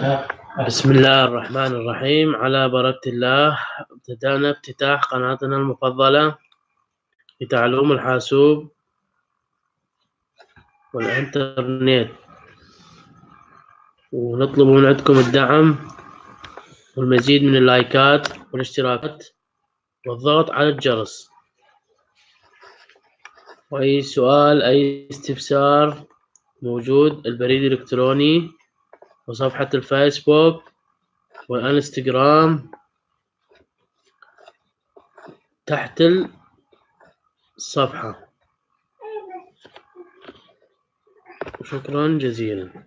بسم الله الرحمن الرحيم. على بركة الله ابتدأنا افتتاح قناتنا المفضلة لتعلم الحاسوب والإنترنت. ونطلب من عندكم الدعم والمزيد من اللايكات والاشتراكات والضغط على الجرس. وأي سؤال أي استفسار موجود البريد الإلكتروني وصفحة الفيسبوك والإنستغرام تحت الصفحة. شكرا جزيلا.